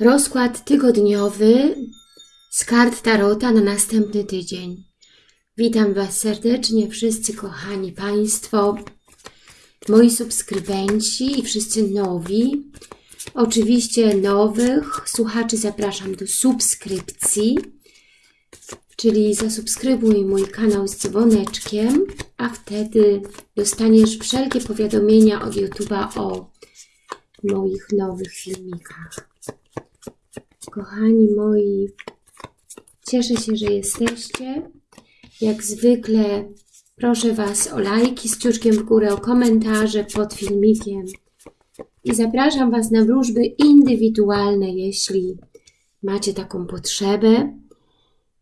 Rozkład tygodniowy z kart Tarota na następny tydzień. Witam Was serdecznie, wszyscy kochani Państwo, moi subskrybenci i wszyscy nowi. Oczywiście nowych słuchaczy zapraszam do subskrypcji, czyli zasubskrybuj mój kanał z dzwoneczkiem, a wtedy dostaniesz wszelkie powiadomienia od YouTube'a o moich nowych filmikach. Kochani moi, cieszę się, że jesteście. Jak zwykle proszę Was o lajki z ciuczkiem w górę, o komentarze pod filmikiem. I zapraszam Was na wróżby indywidualne, jeśli macie taką potrzebę,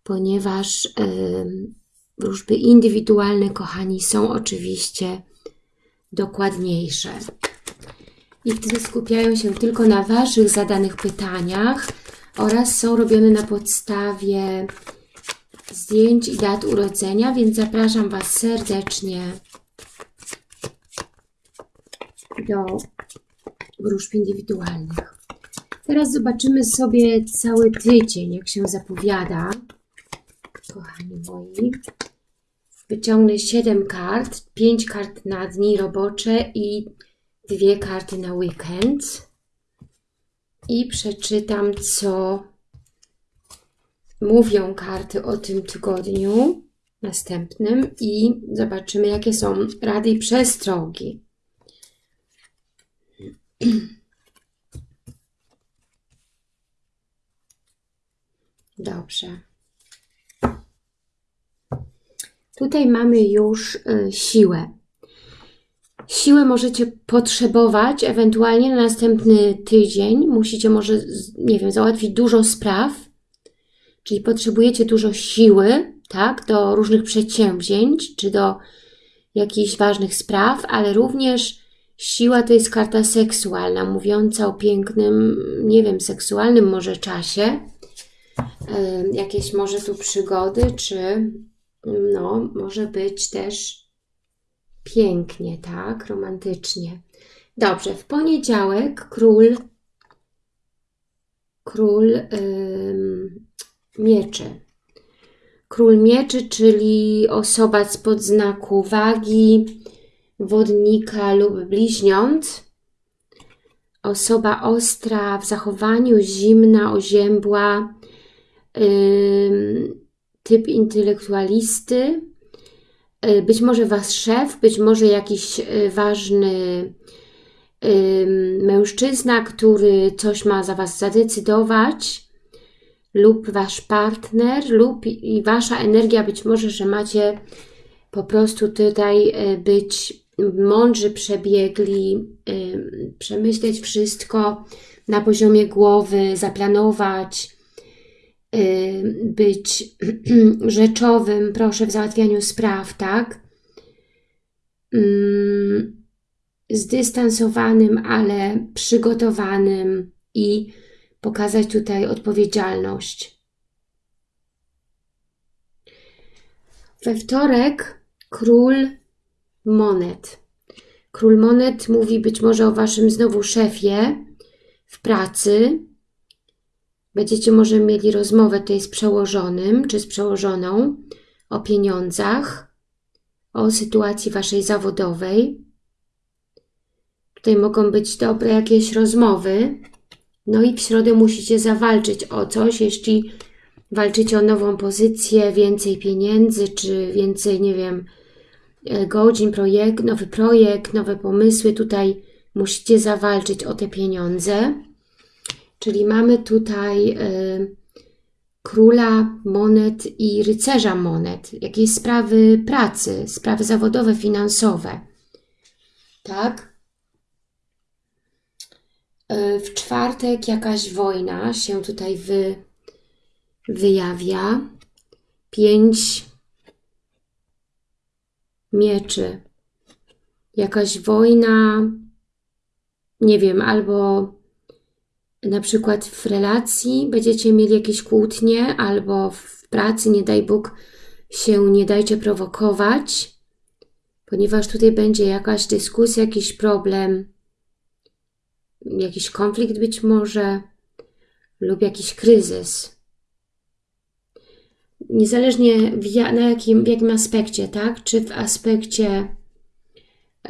ponieważ yy, wróżby indywidualne, kochani, są oczywiście dokładniejsze. I wtedy skupiają się tylko na Waszych zadanych pytaniach, oraz są robione na podstawie zdjęć i dat urodzenia, więc zapraszam Was serdecznie do wróżb indywidualnych. Teraz zobaczymy sobie cały tydzień, jak się zapowiada. Kochani moi. Wyciągnę 7 kart, 5 kart na dni robocze i dwie karty na weekend i przeczytam, co mówią karty o tym tygodniu następnym i zobaczymy, jakie są rady i przestrogi. Dobrze. Tutaj mamy już y, siłę. Siłę możecie potrzebować ewentualnie na następny tydzień. Musicie może, nie wiem, załatwić dużo spraw, czyli potrzebujecie dużo siły, tak, do różnych przedsięwzięć, czy do jakichś ważnych spraw, ale również siła to jest karta seksualna, mówiąca o pięknym, nie wiem, seksualnym może czasie, jakieś może tu przygody, czy no, może być też Pięknie, tak? Romantycznie. Dobrze, w poniedziałek król król ym, mieczy. Król mieczy, czyli osoba spod znaku wagi, wodnika lub bliźniąt. Osoba ostra w zachowaniu, zimna, oziębła, ym, typ intelektualisty, być może Wasz szef, być może jakiś y, ważny mężczyzna, który coś ma za Was zadecydować, lub Wasz partner, lub i Wasza energia, być może, że macie po prostu tutaj być mądrzy, przebiegli, przemyśleć wszystko na poziomie głowy, zaplanować, być rzeczowym, proszę, w załatwianiu spraw, tak? Mm, zdystansowanym, ale przygotowanym i pokazać tutaj odpowiedzialność. We wtorek król monet. Król monet mówi być może o Waszym znowu szefie w pracy, Będziecie może mieli rozmowę tutaj z przełożonym czy z przełożoną o pieniądzach, o sytuacji Waszej zawodowej. Tutaj mogą być dobre jakieś rozmowy. No i w środę musicie zawalczyć o coś, jeśli walczycie o nową pozycję, więcej pieniędzy, czy więcej, nie wiem, e, godzin, projekt, nowy projekt, nowe pomysły. Tutaj musicie zawalczyć o te pieniądze. Czyli mamy tutaj y, króla monet i rycerza monet, jakieś sprawy pracy, sprawy zawodowe, finansowe. Tak? Y, w czwartek jakaś wojna się tutaj wy, wyjawia. Pięć mieczy. Jakaś wojna, nie wiem, albo na przykład w relacji będziecie mieli jakieś kłótnie albo w pracy, nie daj Bóg, się nie dajcie prowokować, ponieważ tutaj będzie jakaś dyskusja, jakiś problem, jakiś konflikt być może, lub jakiś kryzys. Niezależnie w, na jakim, w jakim aspekcie, tak? Czy w aspekcie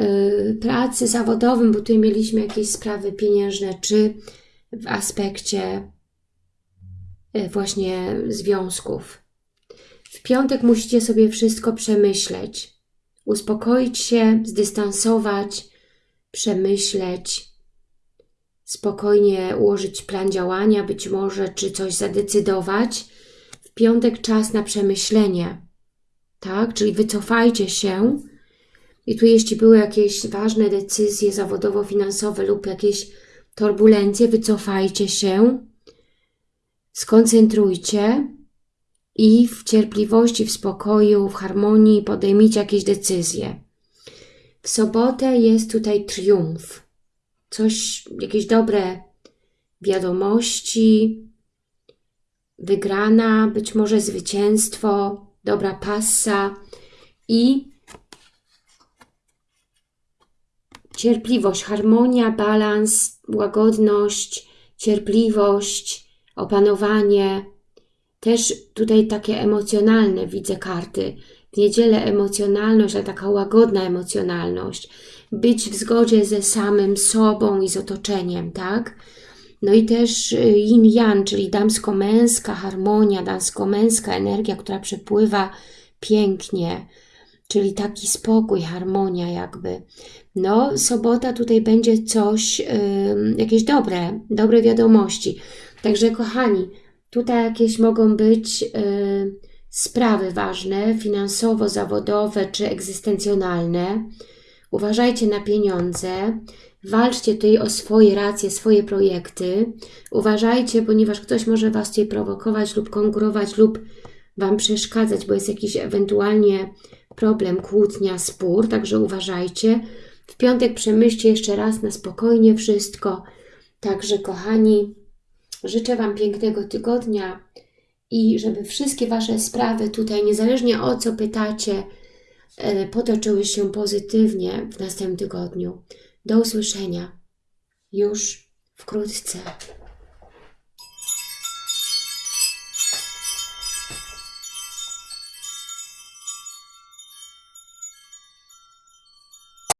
y, pracy zawodowym, bo tutaj mieliśmy jakieś sprawy pieniężne, czy w aspekcie y, właśnie związków. W piątek musicie sobie wszystko przemyśleć, uspokoić się, zdystansować, przemyśleć, spokojnie ułożyć plan działania, być może, czy coś zadecydować. W piątek czas na przemyślenie, tak? Czyli wycofajcie się i tu jeśli były jakieś ważne decyzje zawodowo-finansowe lub jakieś turbulencje, wycofajcie się, skoncentrujcie i w cierpliwości, w spokoju, w harmonii podejmijcie jakieś decyzje. W sobotę jest tutaj triumf. Coś, jakieś dobre wiadomości, wygrana, być może zwycięstwo, dobra passa i cierpliwość, harmonia, balans, łagodność, cierpliwość, opanowanie. Też tutaj takie emocjonalne widzę karty. W niedzielę emocjonalność, a taka łagodna emocjonalność. Być w zgodzie ze samym sobą i z otoczeniem, tak? No i też y, yin-yang, czyli damsko-męska harmonia, damsko-męska energia, która przepływa pięknie, czyli taki spokój, harmonia jakby. No, sobota tutaj będzie coś, jakieś dobre, dobre wiadomości. Także kochani, tutaj jakieś mogą być yy, sprawy ważne, finansowo, zawodowe czy egzystencjonalne. Uważajcie na pieniądze, walczcie tutaj o swoje racje, swoje projekty. Uważajcie, ponieważ ktoś może Was tutaj prowokować lub konkurować lub Wam przeszkadzać, bo jest jakiś ewentualnie problem, kłótnia, spór, także uważajcie. W piątek przemyślcie jeszcze raz na spokojnie wszystko. Także kochani, życzę Wam pięknego tygodnia i żeby wszystkie Wasze sprawy tutaj, niezależnie o co pytacie, e, potoczyły się pozytywnie w następnym tygodniu. Do usłyszenia już wkrótce.